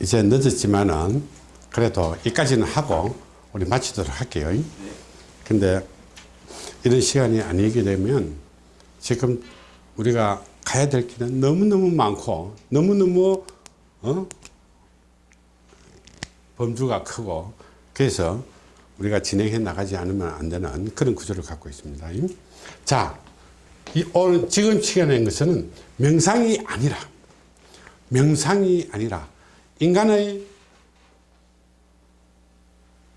이제 늦었지만은 그래도 이까지는 하고 우리 마치도록 할게요. 근데 이런 시간이 아니게 되면 지금 우리가 가야 될 길은 너무너무 많고 너무너무 어? 범주가 크고 그래서 우리가 진행해 나가지 않으면 안 되는 그런 구조를 갖고 있습니다. 자, 이 오늘 지금 시간에 것은 명상이 아니라 명상이 아니라 인간의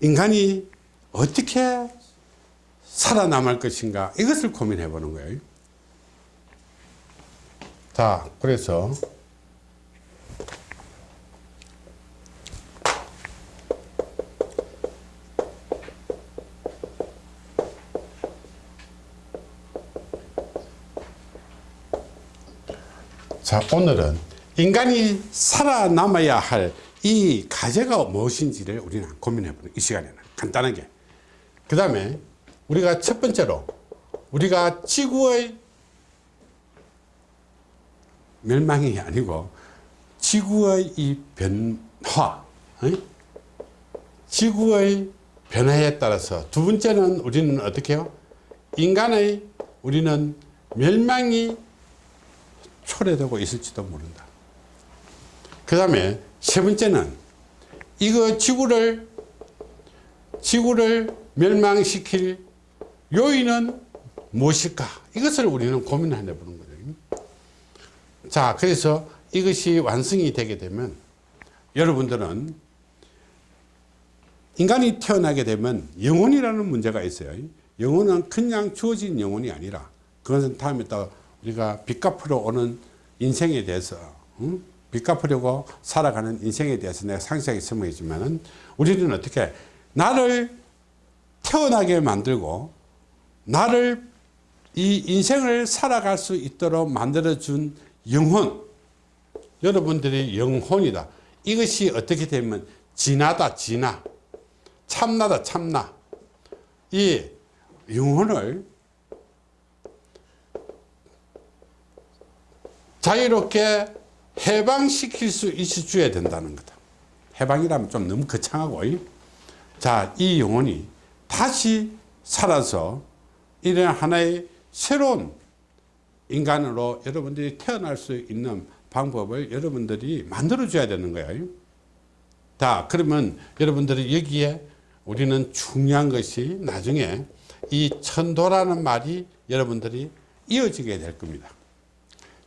인간이 어떻게 살아남을 것인가 이것을 고민해 보는 거예요. 자, 그래서 자, 오늘은 인간이 살아남아야 할 이 과제가 무엇인지를 우리는 고민해 보는 이 시간에는 간단하게. 그 다음에 우리가 첫 번째로 우리가 지구의 멸망이 아니고 지구의 이 변화, 어? 지구의 변화에 따라서 두 번째는 우리는 어떻게 해요? 인간의 우리는 멸망이 초래되고 있을지도 모른다. 그 다음에 세 번째는 이거 지구를 지구를 멸망시킬 요인은 무엇일까? 이것을 우리는 고민을 해보는 거죠. 자, 그래서 이것이 완성이 되게 되면 여러분들은 인간이 태어나게 되면 영혼이라는 문제가 있어요. 영혼은 그냥 주어진 영혼이 아니라 그것은 다음에 또 우리가 빚 갚으러 오는 인생에 대해서 응? 빚 갚으려고 살아가는 인생에 대해서 내가 상세하게 설명했지만 우리는 어떻게 나를 태어나게 만들고 나를 이 인생을 살아갈 수 있도록 만들어준 영혼. 여러분들이 영혼이다. 이것이 어떻게 되면 진하다 진하. 참나다 참나. 이 영혼을 자유롭게 해방시킬 수 있어 줘야 된다는 거다. 해방이라면 좀 너무 거창하고 자 이 영혼이 다시 살아서 이런 하나의 새로운 인간으로 여러분들이 태어날 수 있는 방법을 여러분들이 만들어 줘야 되는 거예요 자 그러면 여러분들이 여기에 우리는 중요한 것이 나중에 이 천도라는 말이 여러분들이 이어지게 될 겁니다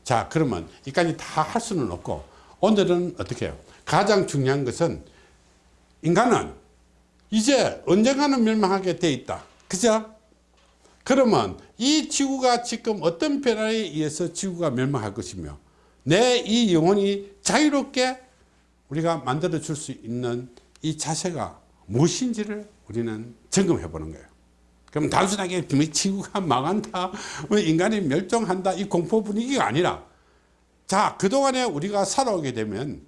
자 그러면 이까지 다 할 수는 없고 오늘은 어떻게 해요? 가장 중요한 것은 인간은 이제 언젠가는 멸망하게 돼 있다. 그죠? 그러면 이 지구가 지금 어떤 변화에 의해서 지구가 멸망할 것이며 내 이 영혼이 자유롭게 우리가 만들어 줄 수 있는 이 자세가 무엇인지를 우리는 점검해 보는 거예요 그럼 단순하게 지구가 망한다. 뭐 인간이 멸종한다. 이 공포 분위기가 아니라. 자 그동안에 우리가 살아오게 되면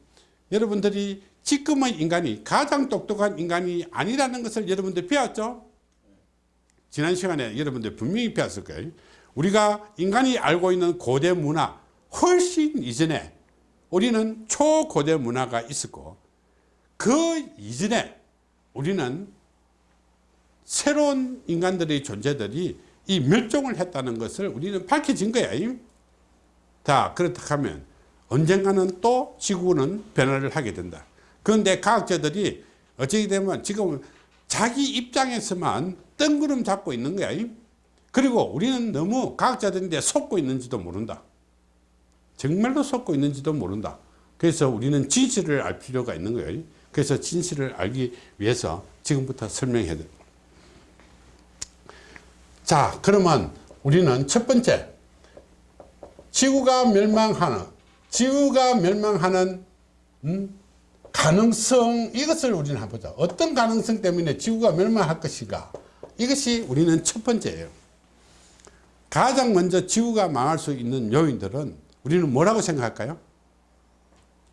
여러분들이 지금의 인간이 가장 똑똑한 인간이 아니라는 것을 여러분들 배웠죠? 지난 시간에 여러분들 분명히 배웠을 거예요. 우리가 인간이 알고 있는 고대 문화 훨씬 이전에 우리는 초고대 문화가 있었고 그 이전에 우리는 새로운 인간들의 존재들이 이 멸종을 했다는 것을 우리는 밝혀진 거야. 자, 그렇다 하면 언젠가는 또 지구는 변화를 하게 된다. 그런데 과학자들이 어찌 되면 지금 자기 입장에서만 뜬구름 잡고 있는 거야. 그리고 우리는 너무 과학자들인데 속고 있는지도 모른다. 정말로 속고 있는지도 모른다. 그래서 우리는 진실을 알 필요가 있는 거예요. 그래서 진실을 알기 위해서 지금부터 설명해야 돼. 자, 그러면 우리는 첫 번째, 지구가 멸망하는, 지구가 멸망하는, 음, 가능성, 이것을 우리는 한번 보자. 어떤 가능성 때문에 지구가 멸망할 것인가? 이것이 우리는 첫 번째예요. 가장 먼저 지구가 망할 수 있는 요인들은 우리는 뭐라고 생각할까요?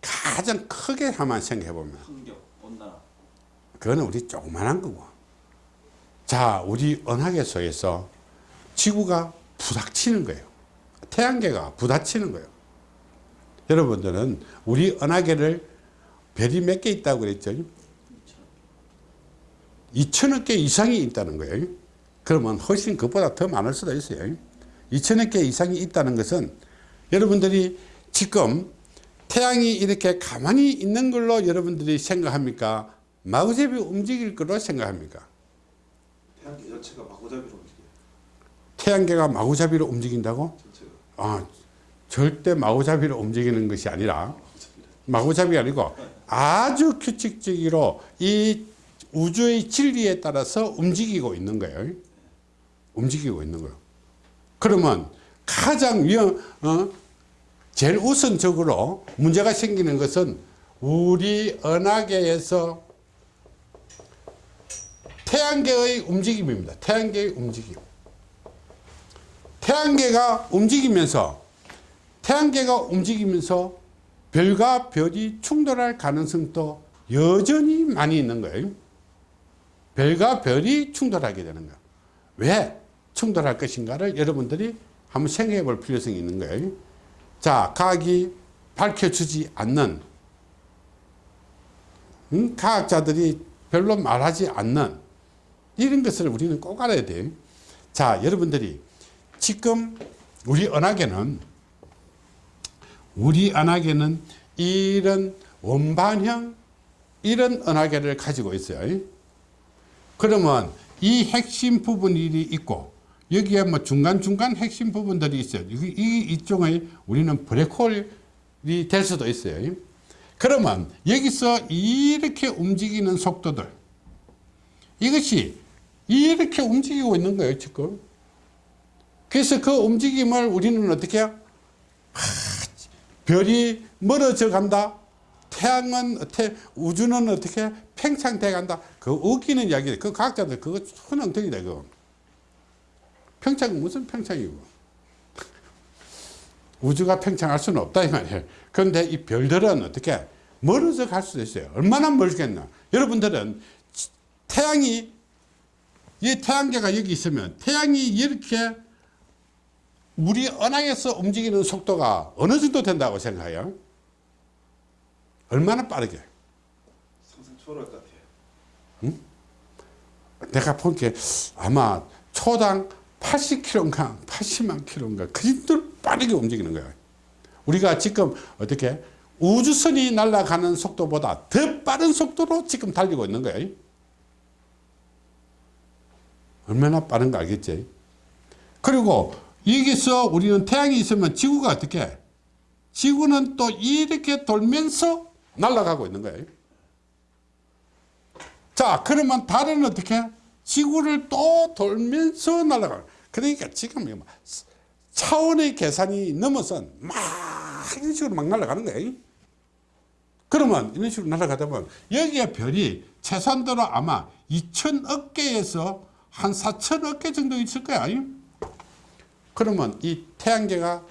가장 크게 한번 생각해 보면 그거는 우리 조그만한 거고 자 우리 은하계 속에서 지구가 부닥치는 거예요 태양계가 부닥치는 거예요 여러분들은 우리 은하계를 별이 몇 개 있다고 그랬죠? 2천억 개 이상이 있다는 거예요. 그러면 훨씬 그보다 더 많을 수도 있어요. 2천억 개 이상이 있다는 것은 여러분들이 지금 태양이 이렇게 가만히 있는 걸로 여러분들이 생각합니까? 마구잡이 움직일 거로 생각합니까? 태양계 자체가 마구잡이로 움직여요. 태양계가 마구잡이로 움직인다고? 전체가 아, 절대 마구잡이로 움직이는 것이 아니라. 마구잡이 아니고 아주 규칙적으로 이 우주의 진리에 따라서 움직이고 있는 거예요. 움직이고 있는 거예요. 그러면 가장 위험, 어, 제일 우선적으로 문제가 생기는 것은 우리 은하계에서 태양계의 움직임입니다. 태양계의 움직임. 태양계가 움직이면서 태양계가 움직이면서 별과 별이 충돌할 가능성도 여전히 많이 있는 거예요. 별과 별이 충돌하게 되는 거예요. 왜 충돌할 것인가를 여러분들이 한번 생각해 볼 필요성이 있는 거예요. 자, 과학이 밝혀주지 않는, 음, 과학자들이 별로 말하지 않는 이런 것을 우리는 꼭 알아야 돼요. 자, 여러분들이 지금 우리 은하계는 우리 은하계는 이런 원반형 이런 은하계를 가지고 있어요. 그러면 이 핵심 부분이 있고 여기에 뭐 중간중간 핵심 부분들이 있어요. 이, 이 이쪽에 우리는 블랙홀이 될 수도 있어요. 그러면 여기서 이렇게 움직이는 속도들 이것이 이렇게 움직이고 있는 거예요, 지금. 그래서 그 움직임을 우리는 어떻게 해요? 하, 별이 멀어져 간다. 태양은, 태, 우주는 어떻게 팽창돼 간다. 그 웃기는 이야기, 그 과학자들 그거 천엉덩이다, 그거. 평창은 무슨 평창이고. 우주가 평창할 수는 없다, 이 말이에요. 그런데 이 별들은 어떻게 멀어져 갈 수도 있어요. 얼마나 멀겠나. 여러분들은 태양이, 이 태양계가 여기 있으면 태양이 이렇게 우리 은하에서 움직이는 속도가 어느 정도 된다고 생각해요? 얼마나 빠르게? 상상 초월할 것 같아요. 내가 보니까 아마 초당 80km인가 80만 km인가 그 정도로 빠르게 움직이는 거예요. 우리가 지금 어떻게 우주선이 날아가는 속도보다 더 빠른 속도로 지금 달리고 있는 거예요. 얼마나 빠른가 알겠지? 그리고 여기서 우리는 태양이 있으면 지구가 어떻게 해? 지구는 또 이렇게 돌면서 날아가고 있는 거예요. 자, 그러면 달은 어떻게 해? 지구를 또 돌면서 날아가. 그러니까 지금 차원의 계산이 넘어선 막 이런 식으로 막 날아가는 거예요. 그러면 이런 식으로 날아가다 보면 여기에 별이 최소한도로 아마 2천억 개에서 한 4천억 개 정도 있을 거야. 그러면 이 태양계가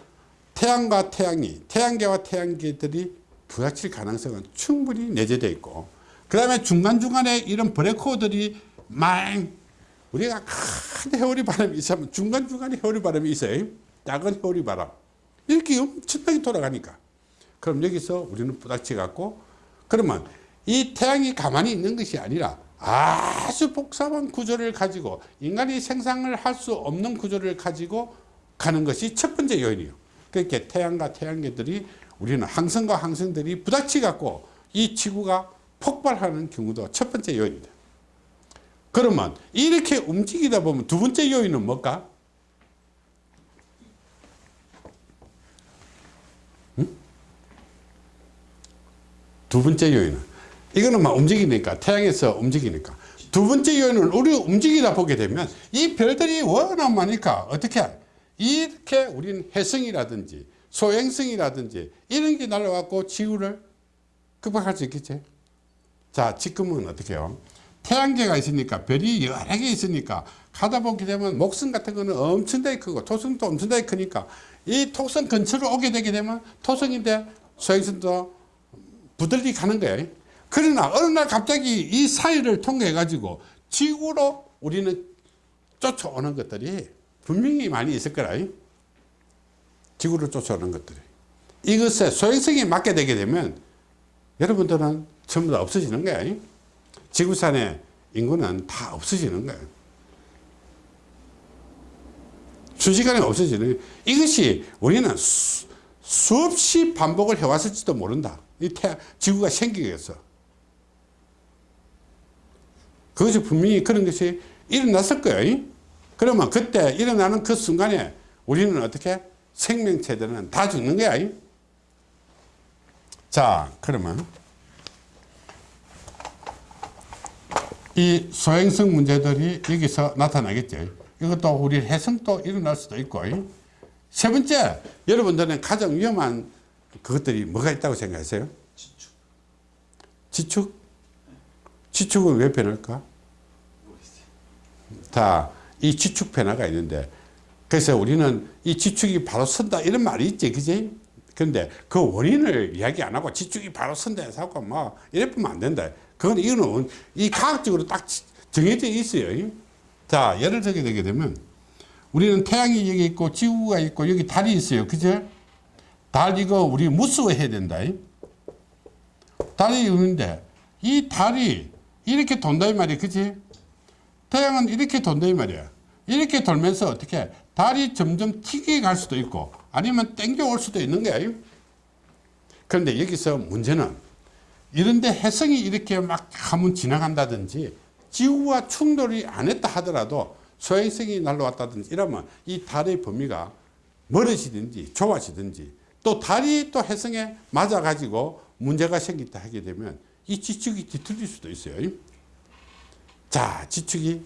태양과 태양이 태양계와 태양계들이 부닥칠 가능성은 충분히 내재되어 있고 그 다음에 중간중간에 이런 블랙홀들이 막 우리가 큰 해오리 바람이 있으면 중간중간에 해오리 바람이 있어요. 작은 해오리 바람. 이렇게 엄청나게 돌아가니까. 그럼 여기서 우리는 부닥치 갖고 그러면 이 태양이 가만히 있는 것이 아니라 아주 복잡한 구조를 가지고 인간이 생산을 할 수 없는 구조를 가지고 가는 것이 첫 번째 요인이에요. 그렇게 태양과 태양계들이 우리는 항성과 항성들이 부닥치 갖고 이 지구가 폭발하는 경우도 첫 번째 요인입니다. 그러면 이렇게 움직이다 보면 두 번째 요인은 뭘까? 응? 두 번째 요인은 이거는 막 움직이니까 태양에서 움직이니까 두 번째 요인은 우리 움직이다 보게 되면 이 별들이 워낙 많으니까 어떻게 해? 이렇게 우리는 해성이라든지 소행성이라든지 이런 게 날아와갖고 지구를 극복할 수 있겠지. 자, 지금은 어떻게 해요? 태양계가 있으니까 별이 여러 개 있으니까 가다 보게 되면 목성 같은 거는 엄청나게 크고 토성도 엄청나게 크니까 이 토성 근처로 오게 되게 되면 토성인데 소행성도 부들리 가는 거예요. 그러나 어느 날 갑자기 이 사이를 통해 가지고 지구로 우리는 쫓아오는 것들이 분명히 많이 있을 거라. 지구를 쫓아오는 것들이. 이것에 소행성에 맞게 되게 되면 여러분들은 전부 다 없어지는 거야. 지구산의 인구는 다 없어지는 거야. 순식간에 없어지는 거야. 이것이 우리는 수, 수없이 반복을 해왔을지도 모른다. 이 태, 지구가 생기겠어. 그것이 분명히 그런 것이 일어났을 거예요. 그러면 그때 일어나는 그 순간에 우리는 어떻게 생명체들은 다 죽는 거야. 자, 그러면 이 소행성 문제들이 여기서 나타나겠죠. 이것도 우리 해성도 일어날 수도 있고. 세 번째, 여러분들은 가장 위험한 그것들이 뭐가 있다고 생각하세요? 지축 지축? 지축은 왜 변할까? 자, 이 지축 변화가 있는데, 그래서 우리는 이 지축이 바로 선다, 이런 말이 있지, 그지? 근데 그 원인을 이야기 안 하고 지축이 바로 선다 해서 하고 뭐, 이래 보면 안 된다. 그건 이거는 이 과학적으로 딱 정해져 있어요. 자, 예를 들게 되게 되면, 우리는 태양이 여기 있고, 지구가 있고, 여기 달이 있어요. 그죠? 달 이거 우리 무수해야 된다. 달이 있는데, 이 달이 이렇게 돈다, 이 말이야. 그지? 태양은 이렇게 돈다 이 말이야. 이렇게 돌면서 어떻게 달이 점점 튀게 갈 수도 있고 아니면 땡겨 올 수도 있는 거야. 그런데 여기서 문제는 이런데 해성이 이렇게 막 하면 지나간다든지 지구와 충돌이 안 했다 하더라도 소행성이 날라왔다든지 이러면 이 달의 범위가 멀어지든지 좁아지든지 또 달이 또 해성에 맞아 가지고 문제가 생긴다 하게 되면 이 지축이 뒤틀릴 수도 있어요. 자, 지축이.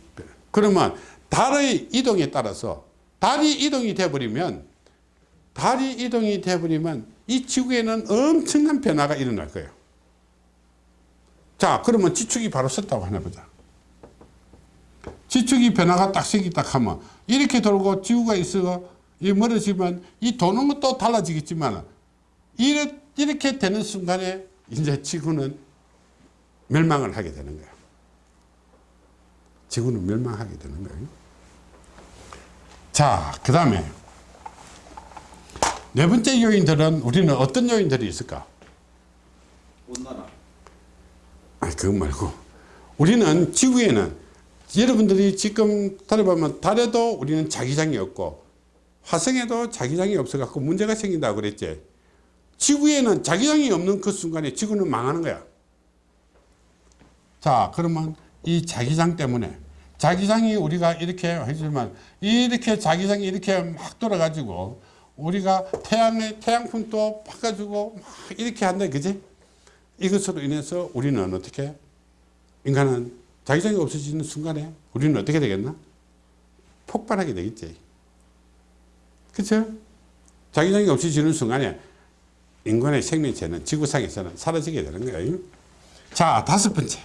그러면 달의 이동에 따라서 달이 이동이 돼버리면 달이 이동이 돼버리면 이 지구에는 엄청난 변화가 일어날 거예요. 자, 그러면 지축이 바로 섰다고 하나 보자. 지축이 변화가 딱딱 하면 이렇게 돌고 지구가 있어 이 멀어지면 이 도는 것도 달라지겠지만 이렇게 되는 순간에 이제 지구는 멸망을 하게 되는 거예요. 지구는 멸망하게 되는 거예요. 자, 그 다음에 네 번째 요인들은 우리는 어떤 요인들이 있을까? 온난화 아, 그거 말고 우리는 지구에는 여러분들이 지금 달에 보면 달에도 우리는 자기장이 없고 화성에도 자기장이 없어갖고 문제가 생긴다고 그랬지. 지구에는 자기장이 없는 그 순간에 지구는 망하는 거야. 자, 그러면 이 자기장 때문에 자기장이 우리가 이렇게 해주면 이렇게 자기장이 이렇게 막 돌아가지고 우리가 태양의 태양풍도 바꿔주고 막 이렇게 한다 그지? 이것으로 인해서 우리는 어떻게 인간은 자기장이 없어지는 순간에 우리는 어떻게 되겠나? 폭발하게 되겠지. 그쵸? 자기장이 없어지는 순간에 인간의 생명체는 지구상에서는 사라지게 되는 거예요. 자 다섯 번째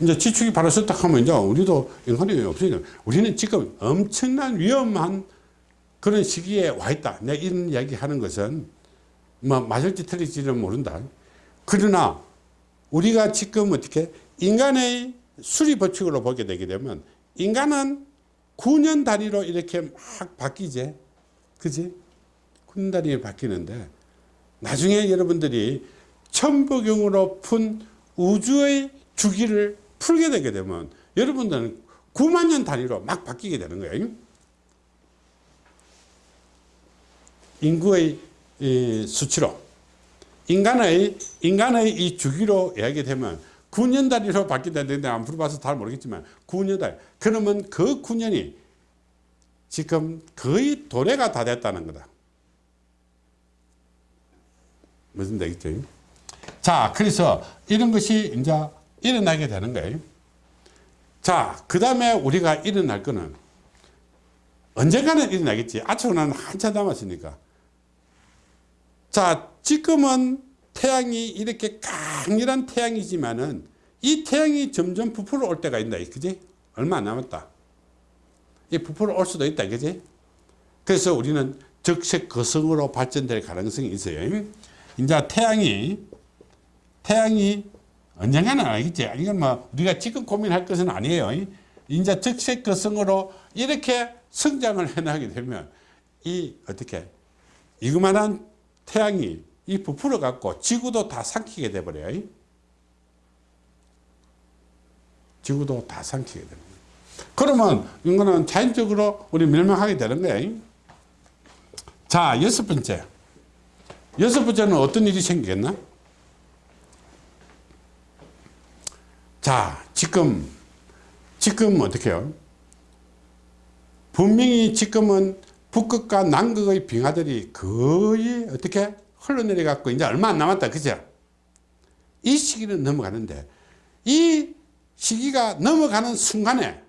이제 지축이 바로 섰다 하면 이제 우리도 인간이 없으니까 우리는 지금 엄청난 위험한 그런 시기에 와 있다. 내가 이런 이야기 하는 것은 뭐 맞을지 틀릴지는 모른다. 그러나 우리가 지금 어떻게 인간의 수리 법칙으로 보게 되게 되면 인간은 9년 단위로 이렇게 막 바뀌지. 그지? 9년 단위로 바뀌는데 나중에 여러분들이 천부경으로 푼 우주의 주기를 풀게 되게 되면 여러분들은 9만 년 단위로 막 바뀌게 되는 거예요. 인구의 이 수치로 인간의 인간의 이 주기로 이야기 되면 9년 단위로 바뀐다는데 안 풀어봐서 잘 모르겠지만 9년 단위 그러면 그 9년이 지금 거의 도래가 다 됐다는 거다. 무슨 되겠죠? 자, 그래서 이런 것이 이제 일어나게 되는 거예요. 자, 그 다음에 우리가 일어날 거는 언젠가는 일어나겠지. 아직은 한참 남았으니까. 자, 지금은 태양이 이렇게 강렬한 태양이지만은 이 태양이 점점 부풀어 올 때가 있다. 그지? 얼마 안 남았다. 이 부풀어 올 수도 있다. 그지? 그래서 우리는 적색 거성으로 발전될 가능성이 있어요. 이제 태양이, 태양이 언젠가는 알겠지. 이건 뭐 우리가 지금 고민할 것은 아니에요. 이제 적색 거성으로 이렇게 성장을 해나가게 되면 이 어떻게 이그만한 태양이 이 부풀어 갖고 지구도 다 삼키게 돼 버려요. 지구도 다 삼키게 됩니다. 그러면 이거는 자연적으로 우리 멸망하게 되는 거예요. 자, 여섯 번째. 여섯 번째는 어떤 일이 생기겠나? 자, 지금, 지금 어떻게 해요? 분명히 지금은 북극과 남극의 빙하들이 거의 어떻게 흘러내려 갖고 이제 얼마 안 남았다. 그죠? 이 시기는 넘어가는데 이 시기가 넘어가는 순간에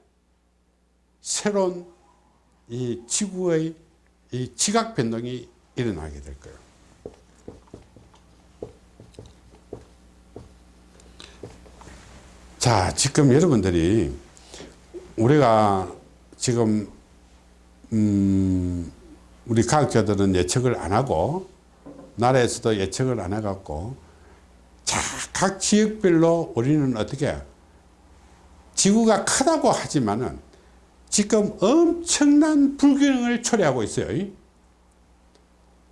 새로운 이 지구의 이 지각 변동이 일어나게 될 거예요. 자, 지금 여러분들이 우리가 지금 음, 우리 과학자들은 예측을 안 하고 나라에서도 예측을 안 해갖고 자, 각 지역별로 우리는 어떻게 지구가 크다고 하지만은 지금 엄청난 불균형을 초래하고 있어요.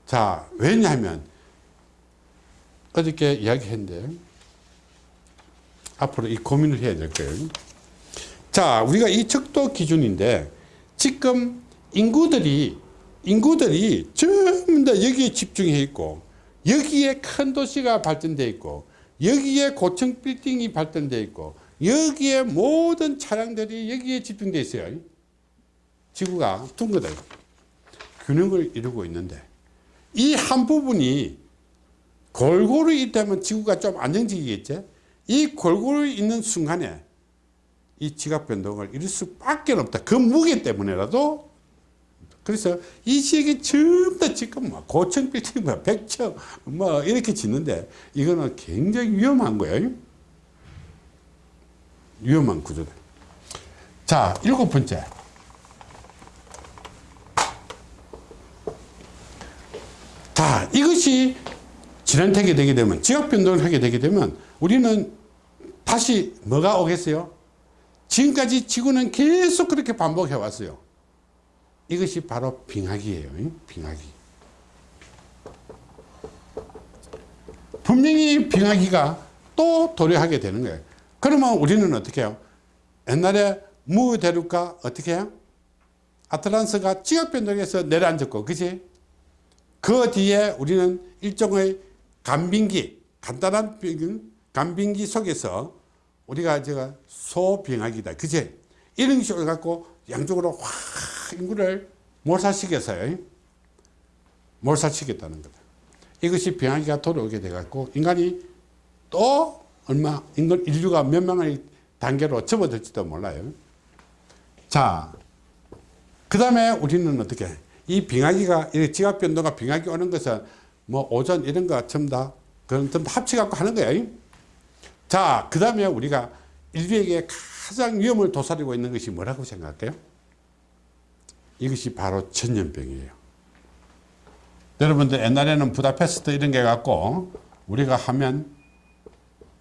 자, 왜냐하면 어저께 이야기했는데 앞으로 이 고민을 해야 될 거예요. 자, 우리가 이 척도 기준인데 지금 인구들이 인구들이 전부 다 여기에 집중해 있고 여기에 큰 도시가 발전돼 있고 여기에 고층 빌딩이 발전돼 있고 여기에 모든 차량들이 여기에 집중돼 있어요. 지구가 둥그다 균형을 이루고 있는데 이 한 부분이 골고루 있다면 지구가 좀 안정적이겠지. 이 골고루 있는 순간에 이 지각 변동을 이룰 수밖에 없다. 그 무게 때문에라도 그래서 이 지역이 전부 다 지금 뭐 고층 빌딩 뭐 백층 뭐 이렇게 짓는데 이거는 굉장히 위험한 거예요. 위험한 구조다. 자, 일곱 번째. 자, 이것이 진환되게 되게 되면 지역 변동을 하게 되게 되면 우리는 다시 뭐가 오겠어요? 지금까지 지구는 계속 그렇게 반복해 왔어요. 이것이 바로 빙하기예요. 빙하기. 분명히 빙하기가 또 도래하게 되는 거예요. 그러면 우리는 어떻게 해요? 옛날에 무대륙과 어떻게 해요? 아틀란스가 지역 변동에서 내려앉았고, 그지? 그 뒤에 우리는 일종의 간빙기, 간단한 빙- 간빙기 속에서 우리가 제가 소빙하기다. 그제? 이런 식으로 갖고 양쪽으로 확 인구를 몰살시켜서요. 몰살시켰다는 거다. 이것이 병하기가 돌아오게 돼갖고 인간이 또 얼마, 인간, 인류가 몇 명의 단계로 접어들지도 몰라요. 자, 그 다음에 우리는 어떻게, 이 빙하기가, 이 지각 변동과 빙하기 오는 것은 뭐 오전 이런 거 전부 다, 그런 전부 다 합쳐갖고 하는 거예요. 자, 그 다음에 우리가 인류에게 가장 위험을 도사리고 있는 것이 뭐라고 생각할까요? 이것이 바로 전염병이에요. 여러분들 옛날에는 부다페스트 이런 게 갖고 우리가 하면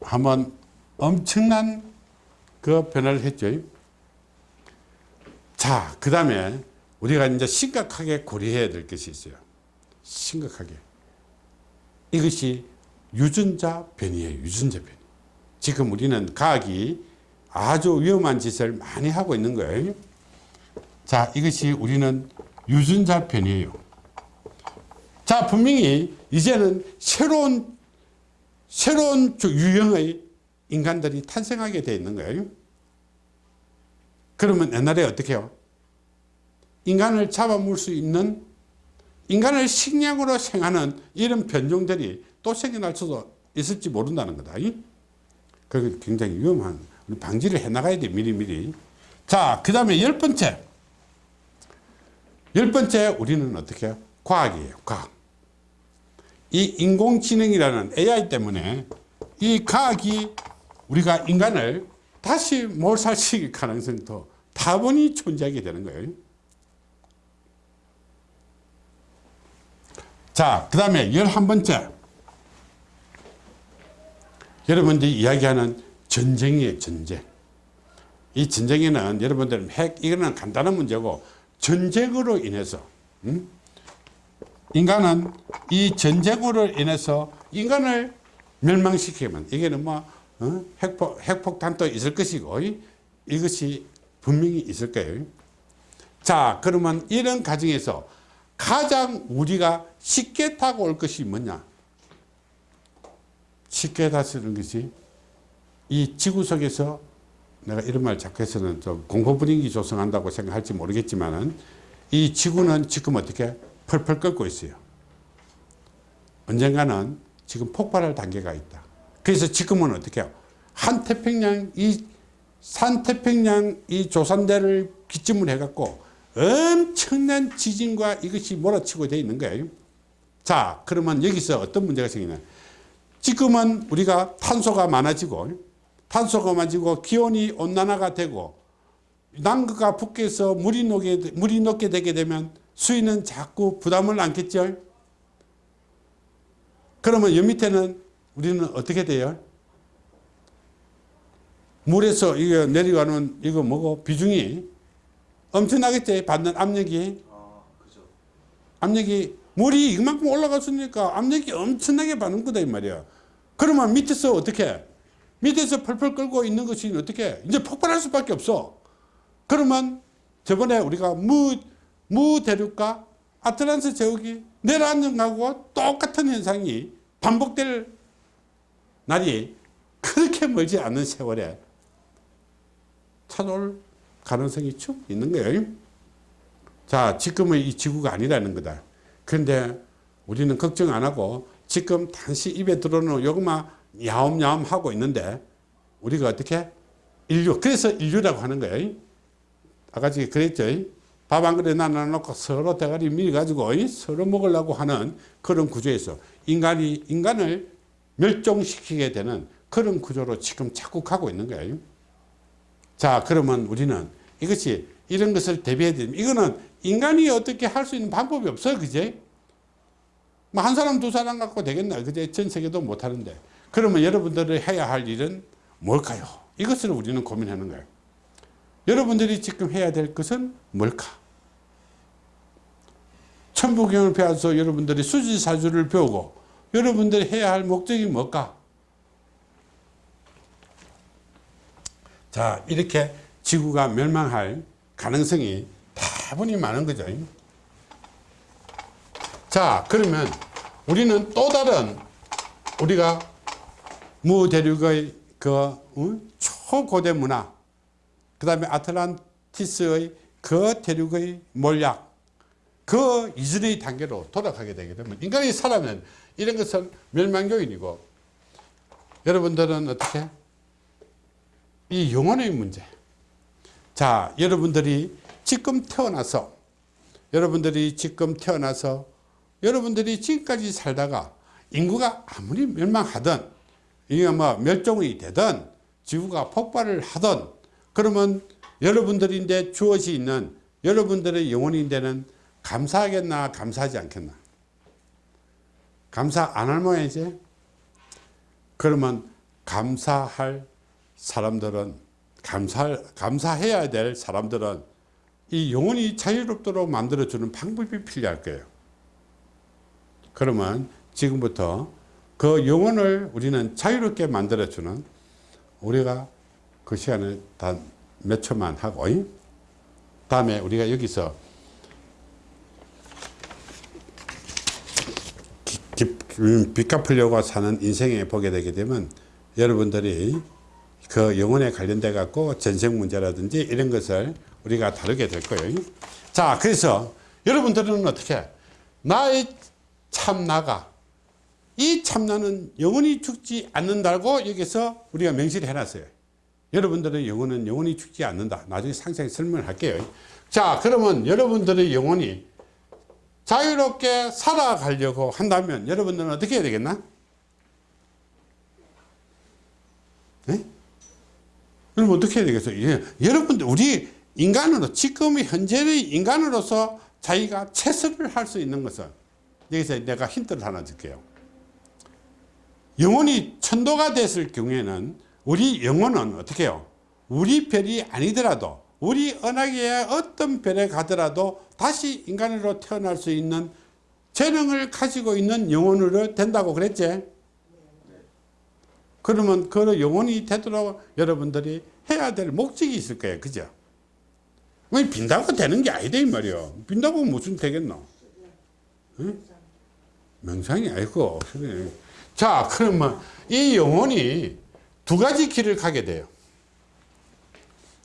한번 엄청난 그 변화를 했죠. 자, 그 다음에 우리가 이제 심각하게 고려해야 될 것이 있어요. 심각하게. 이것이 유전자 변이에요. 유전자 변이. 지금 우리는 과학이 아주 위험한 짓을 많이 하고 있는 거예요. 자, 이것이 우리는 유전자 변이에요. 자, 분명히 이제는 새로운, 새로운 유형의 인간들이 탄생하게 되어 있는 거예요. 그러면 옛날에 어떻게 해요? 인간을 잡아먹을 수 있는 인간을 식량으로 생하는 이런 변종들이 또 생겨날 수도 있을지 모른다는 거다. 그게 굉장히 위험한 방지를 해 나가야 돼 미리미리. 자, 그 다음에 열 번째. 열 번째 우리는 어떻게? 과학이에요. 과학. 이 인공지능이라는 AI 때문에 이 과학이 우리가 인간을 다시 몰살시킬 가능성도 다분히 존재하게 되는 거예요. 자, 그 다음에 열한 번째. 여러분들이 이야기하는 전쟁이에요, 전쟁. 이 전쟁에는 여러분들 핵, 이거는 간단한 문제고, 전쟁으로 인해서, 음? 인간은 이 전쟁으로 인해서 인간을 멸망시키면 이게는 뭐 어? 핵폭, 핵폭탄도 있을 것이고 이것이 분명히 있을 거예요. 자 그러면 이런 과정에서 가장 우리가 쉽게 타고 올 것이 뭐냐 쉽게 다스리는 것이 이 지구 속에서 내가 이런 말 자꾸 해서는 좀 공포 분위기 조성한다고 생각할지 모르겠지만은 이 지구는 지금 어떻게 펄펄 끓고 있어요. 언젠가는 지금 폭발할 단계가 있다. 그래서 지금은 어떻게 해요? 한 태평양 이 산태평양 이 조산대를 기점으로 해갖고 엄청난 지진과 이것이 몰아치고 되어 있는 거예요. 자, 그러면 여기서 어떤 문제가 생기냐? 지금은 우리가 탄소가 많아지고 탄소가 많아지고 기온이 온난화가 되고 남극과 북극에서 물이 녹게, 물이 녹게 되게 되면 수위는 자꾸 부담을 안겠죠. 그러면 여 밑에는 우리는 어떻게 돼요? 물에서 이거 내려가는 이거 뭐고 비중이 엄청나겠지 받는 압력이 아. 압력이 물이 이만큼 올라갔으니까 압력이 엄청나게 받는 거다 이 말이야 그러면 밑에서 어떻게 밑에서 펄펄 끓고 있는 것이 어떻게 이제 폭발할 수밖에 없어 그러면 저번에 우리가 무, 무 대륙과 아틀란스 제국이 내려앉는 거하고 똑같은 현상이 반복될 날이 그렇게 멀지 않은 세월에 찾아올 가능성이 쭉 있는 거예요. 자, 지금은 이 지구가 아니라는 거다. 그런데 우리는 걱정 안 하고 지금 단시 입에 들어오는 요것만 야옴야옴 하고 있는데 우리가 어떻게? 인류. 그래서 인류라고 하는 거예요. 아까 전에 그랬죠. 밥 한 그릇 나눠놓고 서로 대가리 밀어가지고 서로 먹으려고 하는 그런 구조에서 인간이 인간을 멸종시키게 되는 그런 구조로 지금 가고 있는 거예요. 자, 그러면 우리는 이것이 이런 것을 대비해야 됩니다. 이거는 인간이 어떻게 할 수 있는 방법이 없어요. 그제? 뭐 한 사람, 두 사람 갖고 되겠나? 그제? 전 세계도 못 하는데. 그러면 여러분들이 해야 할 일은 뭘까요? 이것을 우리는 고민하는 거예요. 여러분들이 지금 해야 될 것은 뭘까? 천부경을 배워서 여러분들이 수지사주를 배우고 여러분들이 해야 할 목적이 뭘까? 자, 이렇게 지구가 멸망할 가능성이 다분히 많은 거죠. 자, 그러면 우리는 또 다른 우리가 무대륙의 그 어? 초고대 문화, 그 다음에 아틀란티스의 그 대륙의 몰약, 그 이전의 단계로 돌아가게 되게 되면 인간이 살아면 이런 것은 멸망 요인이고 여러분들은 어떻게? 이 영혼의 문제. 자, 여러분들이 지금 태어나서 여러분들이 지금 태어나서 여러분들이 지금까지 살다가 인구가 아무리 멸망하든 이게 뭐 멸종이 되든 지구가 폭발을 하든 그러면 여러분들인데 주어져 있는 여러분들의 영혼인데는 감사하겠나 감사하지 않겠나? 감사 안 할 모양이지 그러면 감사할 사람들은 감사, 감사해야 될 사람들은 이 영혼이 자유롭도록 만들어주는 방법이 필요할 거예요. 그러면 지금부터 그 영혼을 우리는 자유롭게 만들어주는 우리가 그 시간을 단몇 초만 하고 다음에 우리가 여기서 빚 갚으려고 사는 인생에 보게 되게 되면 여러분들이 그 영혼에 관련돼 갖고 전생 문제라든지 이런 것을 우리가 다루게 될 거예요. 자, 그래서 여러분들은 어떻게 나의 참나가 이 참나는 영원히 죽지 않는다고 여기서 우리가 명시를 해놨어요. 여러분들의 영혼은 영원히 죽지 않는다. 나중에 상세히 설명을 할게요. 자, 그러면 여러분들의 영혼이 자유롭게 살아가려고 한다면 여러분들은 어떻게 해야 되겠나? 네? 그럼 어떻게 해야 되겠어요? 예, 여러분들, 우리 인간으로, 지금 현재의 인간으로서 자기가 최선을 할 수 있는 것은 여기서 내가 힌트를 하나 줄게요. 영혼이 천도가 됐을 경우에는 우리 영혼은 어떻게 해요? 우리 별이 아니더라도 우리 은하계의 어떤 별에 가더라도 다시 인간으로 태어날 수 있는 재능을 가지고 있는 영혼으로 된다고 그랬지? 그러면 그 영혼이 되도록 여러분들이 해야 될 목적이 있을 거예요. 그죠? 왜 빈다고 되는 게 아니다 이 말이야. 빈다고 무슨 되겠노? 응? 명상이 아니고. 자, 그러면 이 영혼이 두 가지 길을 가게 돼요.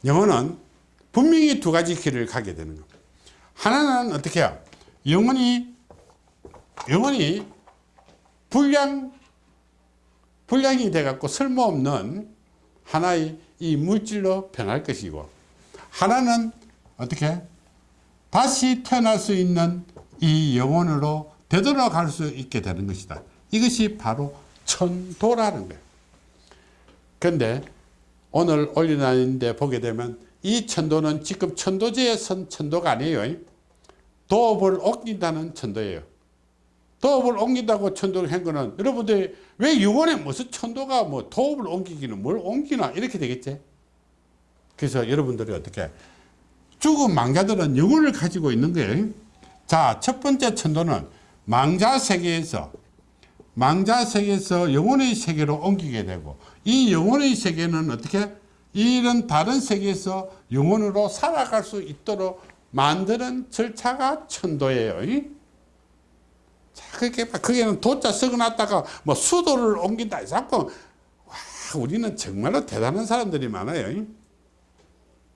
영혼은 분명히 두 가지 길을 가게 되는 겁니다. 하나는 어떻게 해요? 영혼이 영혼이 불량 불량이 돼 갖고 쓸모없는 하나의 이 물질로 변할 것이고 하나는 어떻게 다시 태어날 수 있는 이 영혼으로 되돌아갈 수 있게 되는 것이다. 이것이 바로 천도라는 거예요. 근데 오늘 올려놨는데 보게 되면 이 천도는 지금 천도제에 선 천도가 아니에요. 도업을 옮긴다는 천도예요. 도업을 옮긴다고 천도를 한 거는 여러분들이 왜 유언에 무슨 천도가 뭐 도업을 옮기기는 뭘 옮기나 이렇게 되겠지. 그래서 여러분들이 어떻게 죽은 망자들은 영혼을 가지고 있는 거예요. 자, 첫 번째 천도는 망자 세계에서 망자 세계에서 영혼의 세계로 옮기게 되고 이 영혼의 세계는 어떻게 이런 다른 세계에서 영혼으로 살아갈 수 있도록 만드는 절차가 천도예요. 자, 그게 그게는 도자 썩어놨다가 뭐 수도를 옮긴다. 자꾸 와, 우리는 정말로 대단한 사람들이 많아요.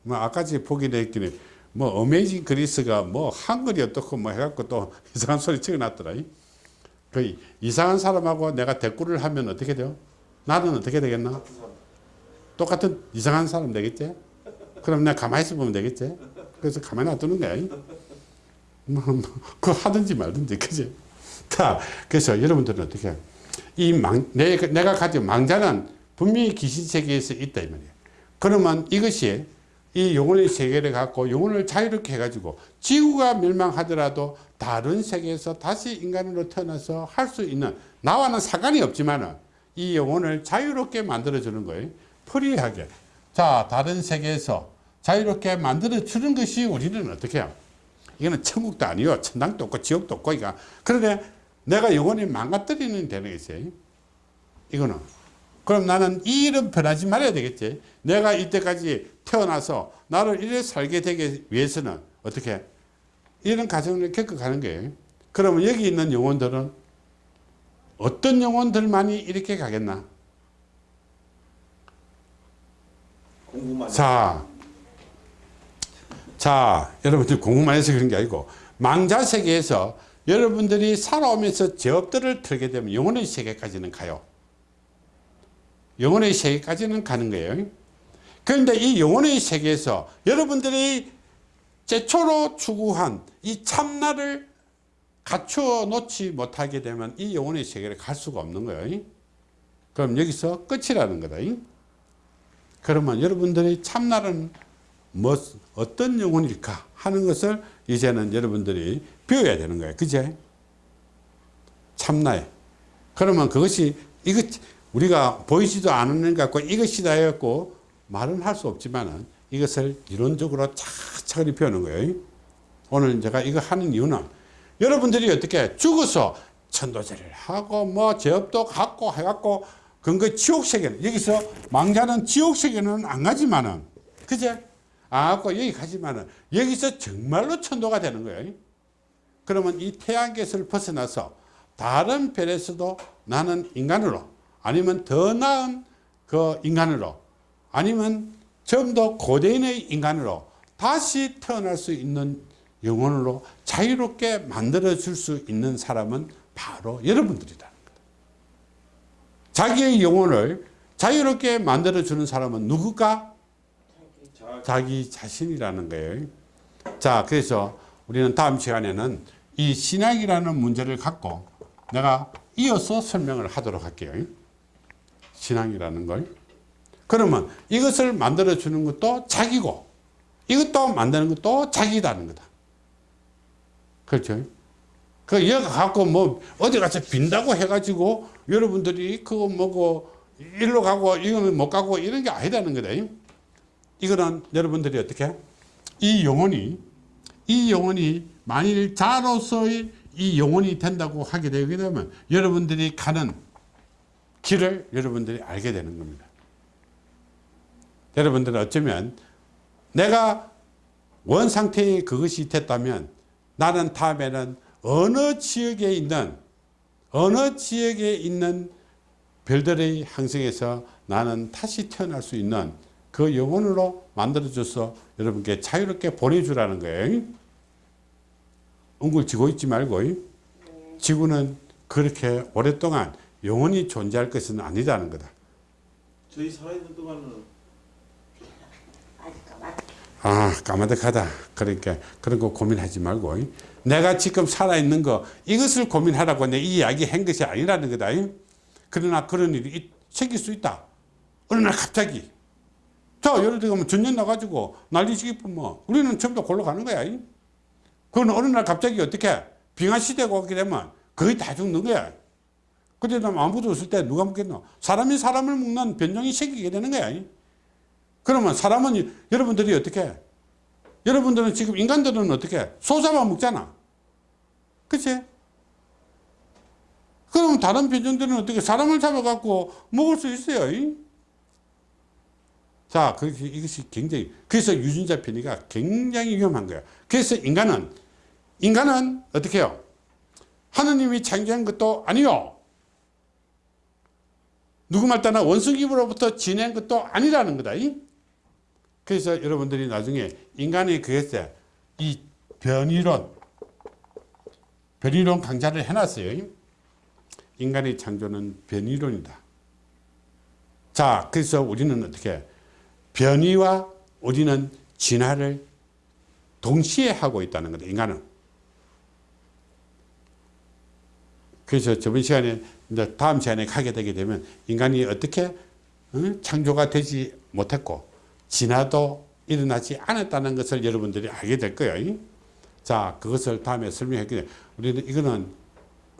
뭐 아까 지 보기 했더니 뭐 어메이징 그리스가 뭐 한글이 어떻고 뭐 해갖고 또 이상한 소리 적어놨더라. 그 이상한 사람하고 내가 대꾸를 하면 어떻게 돼요? 나는 어떻게 되겠나? 똑같은 이상한 사람 되겠지? 그럼 내가 가만히 있어 보면 되겠지? 그래서 가만히 놔두는 거야. 뭐, 뭐, 그거 하든지 말든지, 그지? 자, 그래서 여러분들은 어떻게, 이 망, 내, 내가 가진 망자는 분명히 귀신 세계에서 있다, 이 말이야. 그러면 이것이 이 영혼의 세계를 갖고 영혼을 자유롭게 해가지고 지구가 멸망하더라도 다른 세계에서 다시 인간으로 태어나서 할 수 있는 나와는 상관이 없지만 은 이 영혼을 자유롭게 만들어주는 거예요. free하게. 자, 다른 세계에서 자유롭게 만들어주는 것이 우리는 어떻게 해요? 이거는 천국도 아니요. 천당도 없고 지옥도 없고, 이거. 그런데 내가 영혼이 망가뜨리는 게 있어요. 이거는. 그럼 나는 이 일은 변하지 말아야 되겠지. 내가 이때까지 태어나서 나를 이래 살게 되기 위해서는 어떻게 이런 과정을 겪어가는 거예요. 그러면 여기 있는 영혼들은 어떤 영혼들만이 이렇게 가겠나? 공부만 자, 자, 여러분들 공부만 해서 그런 게 아니고 망자 세계에서 여러분들이 살아오면서 제업들을 털게 되면 영혼의 세계까지는 가요. 영혼의 세계까지는 가는 거예요. 그런데 이 영혼의 세계에서 여러분들이 최초로 추구한 이 참나를 갖추어 놓지 못하게 되면 이 영혼의 세계를 갈 수가 없는 거예요. 그럼 여기서 끝이라는 거다. 그러면 여러분들이 참나는 뭐 어떤 영혼일까 하는 것을 이제는 여러분들이 배워야 되는 거예요. 그제? 참나에. 그러면 그것이 이것 우리가 보이지도 않는 것 같고 이것이다 해갖고 말은 할 수 없지만은 이것을 이론적으로 차근히 배우는 거예요. 오늘 제가 이거 하는 이유는 여러분들이 어떻게 죽어서 천도제를 하고 뭐 제업도 갖고 해갖고 근거 지옥세계는 여기서 망자는 지옥세계는 안 가지만은 그제 안 갖고 여기 가지만은 여기서 정말로 천도가 되는 거예요. 그러면 이 태양계에서 벗어나서 다른 별에서도 나는 인간으로 아니면 더 나은 그 인간으로 아니면 좀 더 고대인의 인간으로 다시 태어날 수 있는 영혼으로 자유롭게 만들어 줄 수 있는 사람은 바로 여러분들이다. 자기의 영혼을 자유롭게 만들어 주는 사람은 누굴까? 자, 자기 자신이라는 거예요. 자, 그래서 우리는 다음 시간에는 이 신앙이라는 문제를 갖고 내가 이어서 설명을 하도록 할게요. 신앙이라는 걸. 그러면 이것을 만들어 주는 것도 자기고 이것도 만드는 것도 자기다는 거다. 그렇죠? 그 여가 갖고 뭐 어디 가서 빈다고 해가지고 여러분들이 그거 뭐고 일로 가고 이거는 못 가고 이런 게 아니다는 거다. 이거는 여러분들이 어떻게 이 영혼이 이 영혼이 만일 자로서의 이 영혼이 된다고 하게 되게 되면 여러분들이 가는 길을 여러분들이 알게 되는 겁니다. 여러분들은 어쩌면 내가 원 상태에 그것이 됐다면 나는 다음에는 어느 지역에 있는 어느 지역에 있는 별들의 항성에서 나는 다시 태어날 수 있는 그 영혼으로 만들어줘서 여러분께 자유롭게 보내주라는 거예요. 웅글 지고 있지 말고 지구는 그렇게 오랫동안 영원히 존재할 것은 아니다는 거다. 저희 살아있는 동안은 아 까마득하다. 그러니까 그런 거 고민하지 말고 내가 지금 살아있는 거 이것을 고민하라고 내 이 이야기 한 것이 아니라는 거다. 그러나 그런 일이 있- 생길 수 있다. 어느 날 갑자기 자 예를 들면 전년 나가지고 난리치기 뭐 우리는 전부 다 골로 가는 거야. 그건 어느 날 갑자기 어떻게 빙하 시대가 오게 되면 거의 다 죽는 거야. 그때 나 아무도 없을 때 누가 먹겠노? 사람이 사람을 먹는 변종이 생기게 되는 거야. 그러면 사람은 여러분들이 어떻게? 여러분들은 지금 인간들은 어떻게? 소 잡아 먹잖아. 그치? 그럼 다른 변종들은 어떻게? 사람을 잡아갖고 먹을 수 있어요. 이? 자, 그렇게 이것이 굉장히, 그래서 유전자 편의가 굉장히 위험한 거야. 그래서 인간은, 인간은 어떻게 해요? 하느님이 창조한 것도 아니요. 누구 말 따나 원숭이로부터 지낸 것도 아니라는 거다. 이? 그래서 여러분들이 나중에 인간의 그것에 이 변이론, 변이론 강좌를 해놨어요. 인간의 창조는 변이론이다. 자, 그래서 우리는 어떻게 변이와 우리는 진화를 동시에 하고 있다는 거다. 인간은. 그래서 저번 시간에 이제 다음 시간에 가게 되게 되면 인간이 어떻게 어? 창조가 되지 못했고 진화도 일어나지 않았다는 것을 여러분들이 알게 될 거예요. 자, 그것을 다음에 설명했기 우리는 이거는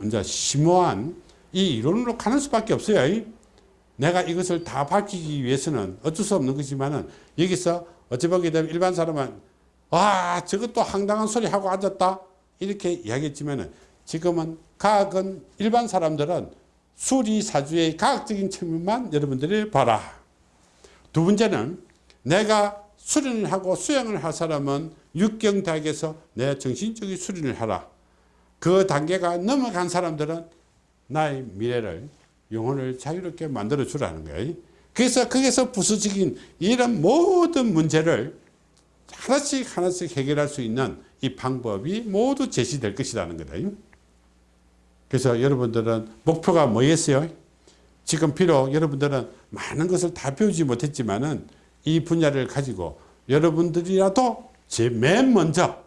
이제 심오한 이 이론으로 가는 수밖에 없어요. 내가 이것을 다 밝히기 위해서는 어쩔 수 없는 것이지만은 여기서 어찌 보게 되면 일반 사람은 와 저것도 황당한 소리 하고 앉았다 이렇게 이야기했지만은 지금은 과학은 일반 사람들은 수리사주의 과학적인 측면만 여러분들이 봐라. 두 번째는 내가 수련을 하고 수행을 할 사람은 육경대학에서 내 정신적인 수련을 하라. 그 단계가 넘어간 사람들은 나의 미래를 영혼을 자유롭게 만들어 주라는 거예요. 그래서 거기서 부수적인 이런 모든 문제를 하나씩 하나씩 해결할 수 있는 이 방법이 모두 제시될 것이라는 거다. 그래서 여러분들은 목표가 뭐였어요? 지금 비록 여러분들은 많은 것을 다 배우지 못했지만은 이 분야를 가지고 여러분들이라도 제 맨 먼저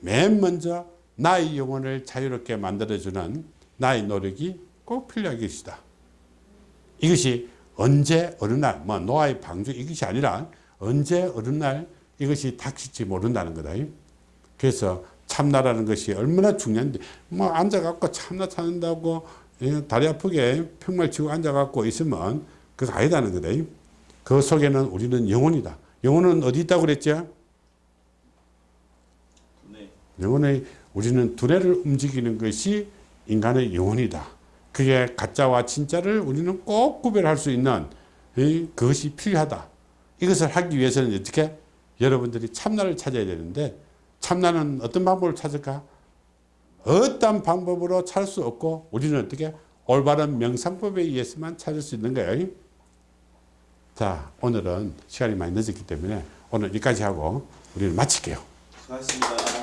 맨 먼저 나의 영혼을 자유롭게 만들어주는 나의 노력이 꼭 필요할 것이다. 이것이 언제 어느 날, 뭐 노아의 방주 이것이 아니라 언제 어느 날 이것이 닥칠지 모른다는 거다. 그래서 참나라는 것이 얼마나 중요한데 뭐 앉아갖고 참나 찾는다고 예, 다리 아프게 평말 치고 앉아갖고 있으면 그거 아니다는 거다. 그 속에는 우리는 영혼이다. 영혼은 어디 있다고 그랬죠? 네. 영혼의 우리는 두뇌를 움직이는 것이 인간의 영혼이다. 그게 가짜와 진짜를 우리는 꼭 구별할 수 있는 이, 그것이 필요하다. 이것을 하기 위해서는 어떻게 여러분들이 참나를 찾아야 되는데 참나는 어떤 방법을 찾을까? 어떤 방법으로 찾을 수 없고 우리는 어떻게 올바른 명상법에 의해서만 찾을 수 있는 거예요. 자, 오늘은 시간이 많이 늦었기 때문에 오늘 여기까지 하고 우리는 마칠게요. 수고하셨습니다.